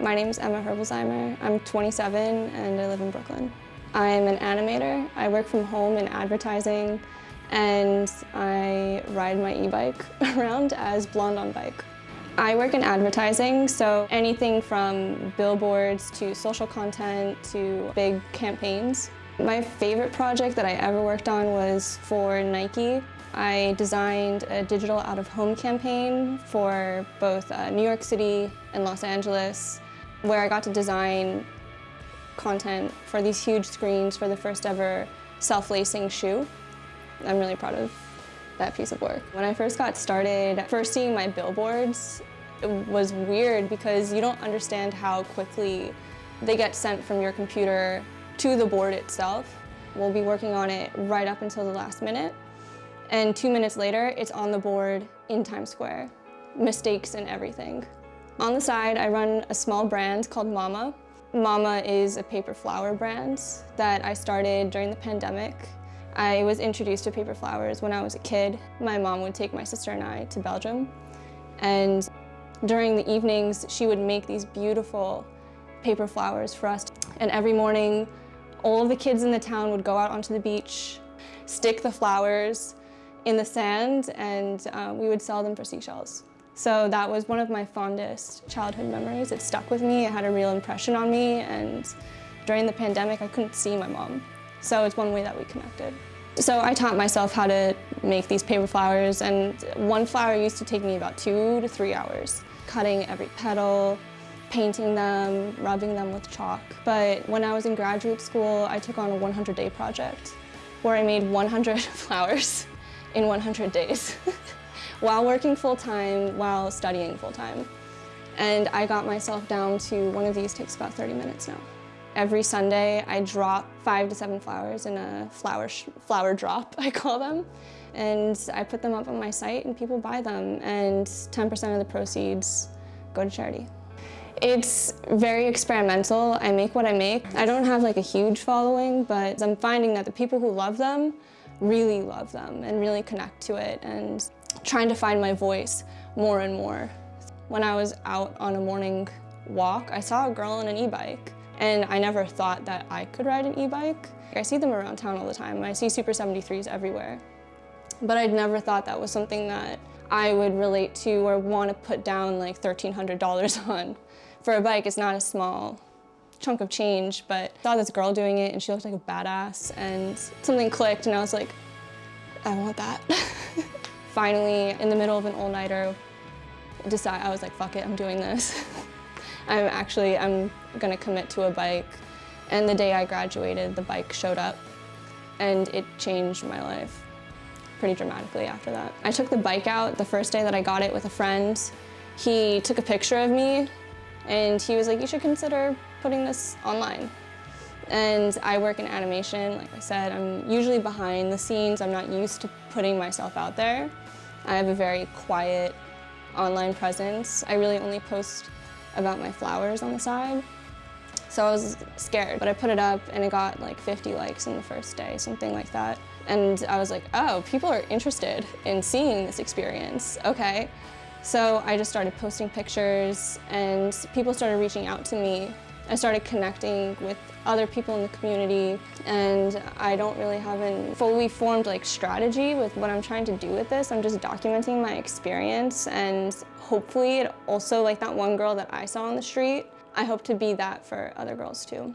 My name is Emma Herbolzheimer. I'm 27 and I live in Brooklyn. I'm an animator. I work from home in advertising and I ride my e-bike around as Blonde on Bike. I work in advertising, so anything from billboards to social content to big campaigns. My favorite project that I ever worked on was for Nike. I designed a digital out-of-home campaign for both uh, New York City and Los Angeles, where I got to design content for these huge screens for the first ever self-lacing shoe. I'm really proud of that piece of work. When I first got started, first seeing my billboards it was weird because you don't understand how quickly they get sent from your computer to the board itself. We'll be working on it right up until the last minute. And two minutes later, it's on the board in Times Square. Mistakes and everything. On the side, I run a small brand called Mama. Mama is a paper flower brand that I started during the pandemic. I was introduced to paper flowers when I was a kid. My mom would take my sister and I to Belgium. And during the evenings, she would make these beautiful paper flowers for us. And every morning, all the kids in the town would go out onto the beach, stick the flowers in the sand, and uh, we would sell them for seashells. So that was one of my fondest childhood memories. It stuck with me, it had a real impression on me, and during the pandemic, I couldn't see my mom. So it's one way that we connected. So I taught myself how to make these paper flowers and one flower used to take me about two to three hours. Cutting every petal, painting them, rubbing them with chalk. But when I was in graduate school, I took on a 100-day project where I made 100 flowers in 100 days while working full-time, while studying full-time. And I got myself down to one of these takes about 30 minutes now. Every Sunday, I drop five to seven flowers in a flower, flower drop, I call them. And I put them up on my site and people buy them and 10% of the proceeds go to charity. It's very experimental. I make what I make. I don't have like a huge following, but I'm finding that the people who love them really love them and really connect to it and trying to find my voice more and more. When I was out on a morning walk, I saw a girl on an e-bike and I never thought that I could ride an e-bike. I see them around town all the time. I see Super 73s everywhere. But I'd never thought that was something that I would relate to or want to put down like $1,300 on. For a bike, it's not a small chunk of change, but I saw this girl doing it and she looked like a badass and something clicked and I was like, I want that. Finally, in the middle of an all-nighter, decide I was like, fuck it, I'm doing this. I'm actually, I'm gonna commit to a bike. And the day I graduated, the bike showed up and it changed my life pretty dramatically after that. I took the bike out the first day that I got it with a friend. He took a picture of me and he was like, you should consider putting this online. And I work in animation, like I said, I'm usually behind the scenes. I'm not used to putting myself out there. I have a very quiet online presence. I really only post about my flowers on the side. So I was scared, but I put it up and it got like 50 likes in the first day, something like that. And I was like, oh, people are interested in seeing this experience, okay. So I just started posting pictures and people started reaching out to me. I started connecting with other people in the community and I don't really have a fully formed like strategy with what I'm trying to do with this. I'm just documenting my experience and hopefully it also like that one girl that I saw on the street, I hope to be that for other girls too.